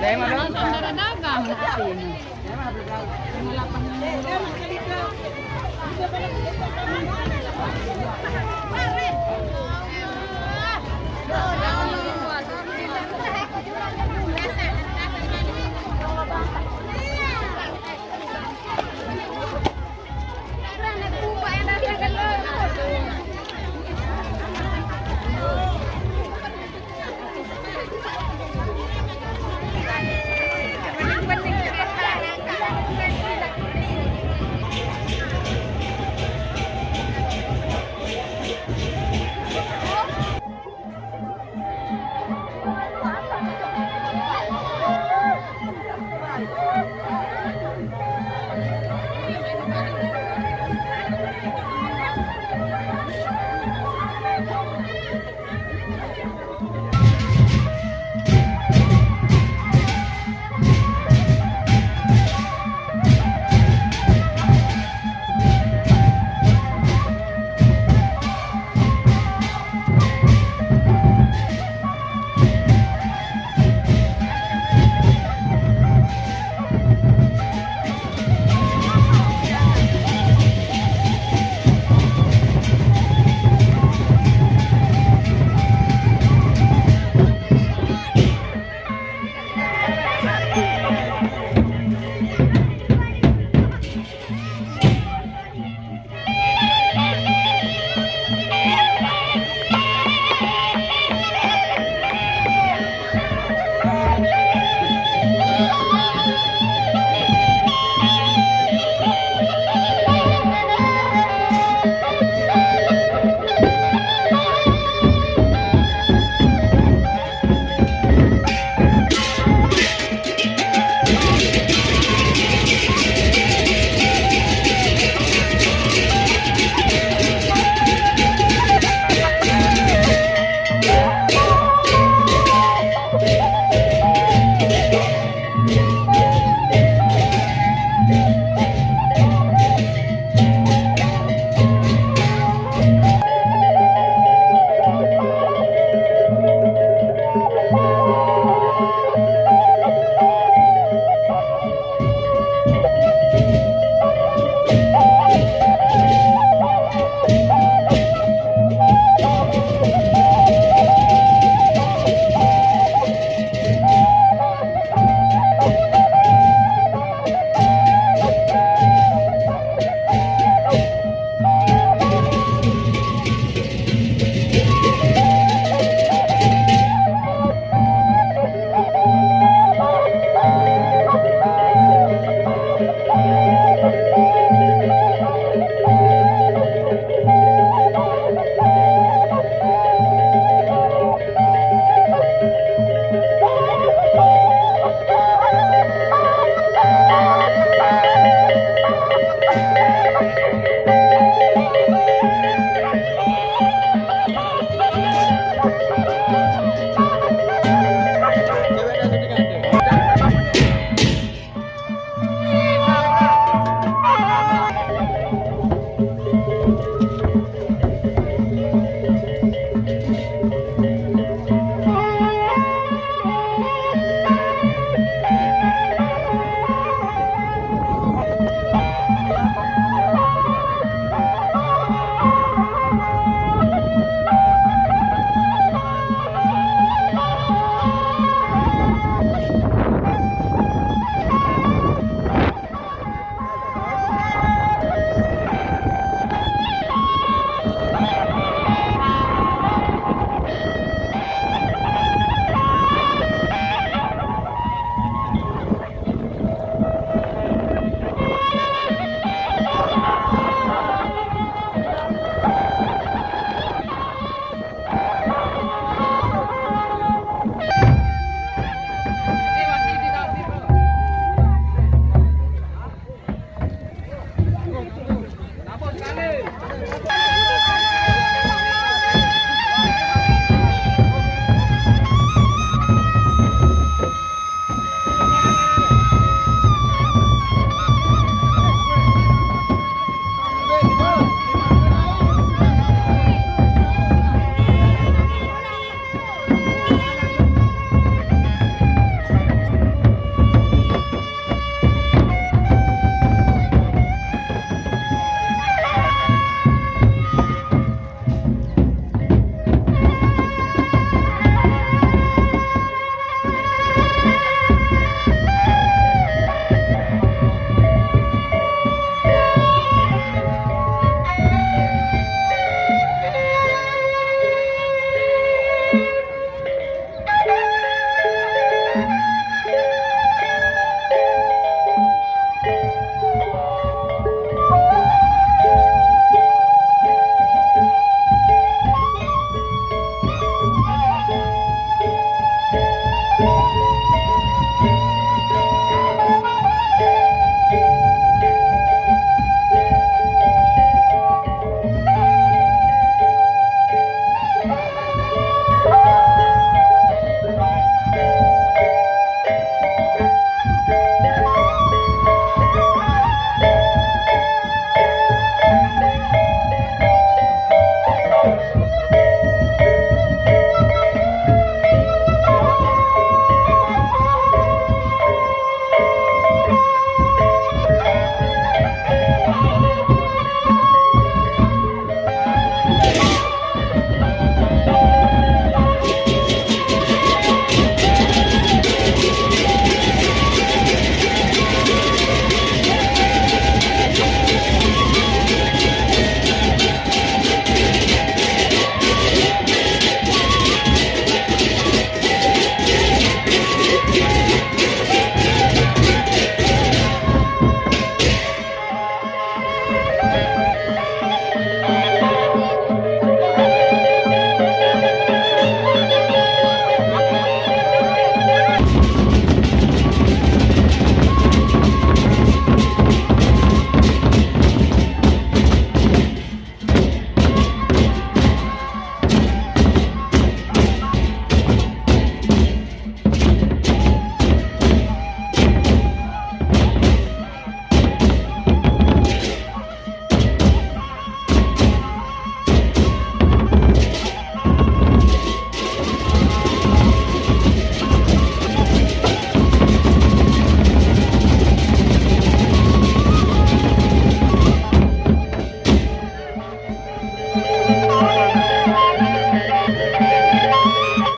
Lema dagang. Lema dagang. Lord. Música